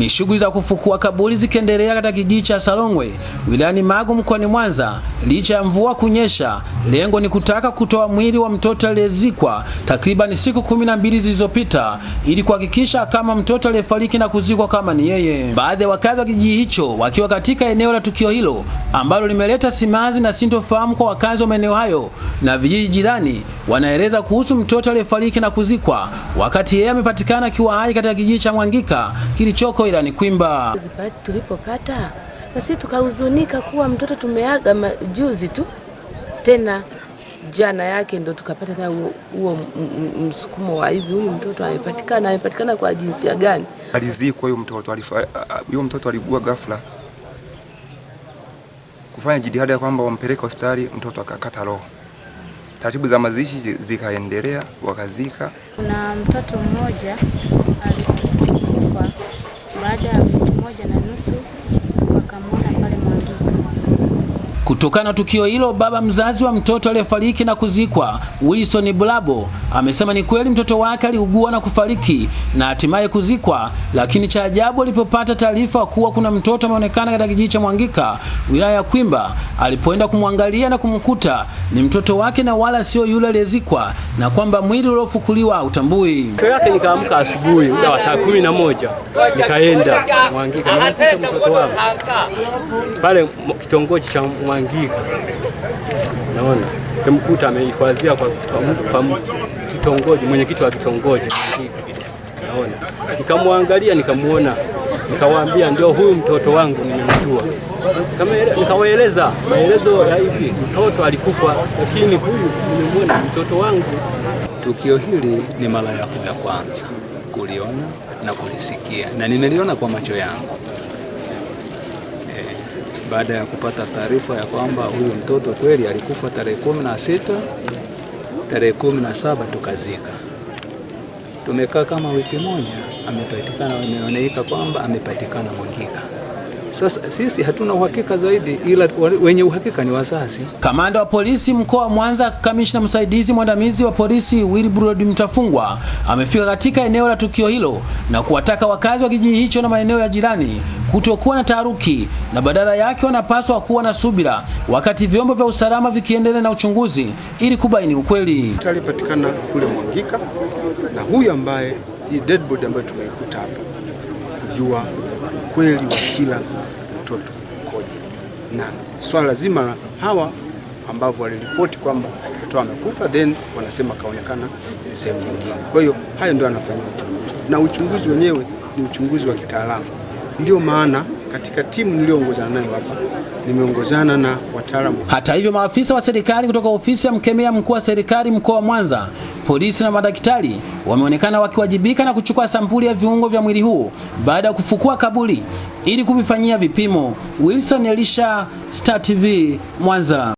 Ni shughuli za kufukua kaburi zikiendelea katika kijiji cha Salongwe wilayani Magu mkoani Mwanza licha ya mvua kunyesha. Lengo ni kutaka kutoa mwili wa mtoto aliyezikwa takriban siku kumi na mbili zilizopita ili kuhakikisha kama mtoto aliyefariki na kuzikwa kama ni yeye. Baadhi ya wakazi wa kijiji hicho wakiwa katika eneo la tukio hilo ambalo limeleta simanzi na sintofahamu kwa wakazi wa maeneo hayo na vijiji jirani, wanaeleza kuhusu mtoto aliyefariki na kuzikwa wakati yeye amepatikana akiwa hai katika kijiji cha Mwangika kilichoko ilani Kwimba. Tulipopata na sisi tukahuzunika kuwa mtoto tumeaga juzi tu, tena jana yake ndo tukapata na huo msukumo wa hivi, huyu mtoto amepatikana. Amepatikana kwa jinsia gani? Alizikwa huyu mtoto, huyu mtoto aligua ghafla, kufanya jitihada ya kwamba wampeleke hospitali, mtoto akakata roho. Taratibu za mazishi zikaendelea, wakazika. Kuna mtoto mmoja baada ya wiki moja na nusu. Kutokana na tukio hilo, baba mzazi wa mtoto aliyefariki na kuzikwa Wilson Bulabo amesema ni kweli mtoto wake aliugua na kufariki na hatimaye kuzikwa, lakini cha ajabu alipopata taarifa kuwa kuna mtoto ameonekana katika kijiji cha Mwangika wilaya ya Kwimba, alipoenda kumwangalia na kumkuta ni mtoto wake na wala sio yule aliyezikwa, na kwamba mwili uliofukuliwa utambui. Kesho yake nikaamka asubuhi muda wa saa kumi na moja nikaenda Mwangika, nikakuta mtoto wangu pale kitongoji cha Mwangika, naona. Kimkuta amehifadhia kwa, kwa, kwa kitongoji, mwenyekiti wa kitongoji Mwangika, naona. Nikamwangalia, nikamuona, nikawaambia ndio huyu mtoto wangu nimemjua. Nikawaeleza maelezo ya hivi, mtoto alikufa, lakini huyu nimemwona mtoto wangu. Tukio hili ni mara yako ya kwanza kuliona na kulisikia, na nimeliona kwa macho yangu baada ya kupata taarifa ya kwamba huyu mtoto kweli alikufa tarehe kumi na sita tarehe kumi na saba tukazika. Tumekaa kama wiki moja, amepatikana, imeonekana kwamba amepatikana Mwangika. Sasa sisi hatuna uhakika zaidi, ila wenye uhakika ni wazazi. Kamanda wa polisi mkoa wa Mwanza, kamishna msaidizi mwandamizi wa polisi Wilbrod Mtafungwa amefika katika eneo la tukio hilo na kuwataka wakazi wa kijiji hicho na maeneo ya jirani kutokuwa na taharuki na badala yake wanapaswa kuwa na subira wakati vyombo vya usalama vikiendelea na uchunguzi ili kubaini ukweli. Alipatikana kule Mwangika na huyu ambaye hii dead body ambayo tumeikuta hapa kujua ukweli wa kila mtoto ukoje, na swala zima la hawa ambavyo waliripoti kwamba mtoto amekufa, then wanasema kaonekana sehemu nyingine. Kwa hiyo hayo ndio anafanya uchunguzi, na uchunguzi wenyewe ni uchunguzi wa kitaalamu. Ndio maana katika timu niliyoongozana nayo hapa nimeongozana na wataalamu. Hata hivyo, maafisa wa serikali kutoka ofisi ya mkemia mkuu wa serikali mkoa wa Mwanza, polisi na madaktari wameonekana wakiwajibika na kuchukua sampuli ya viungo vya mwili huo baada ya kufukua kaburi ili kuvifanyia vipimo. Wilson Elisha, Star TV, Mwanza.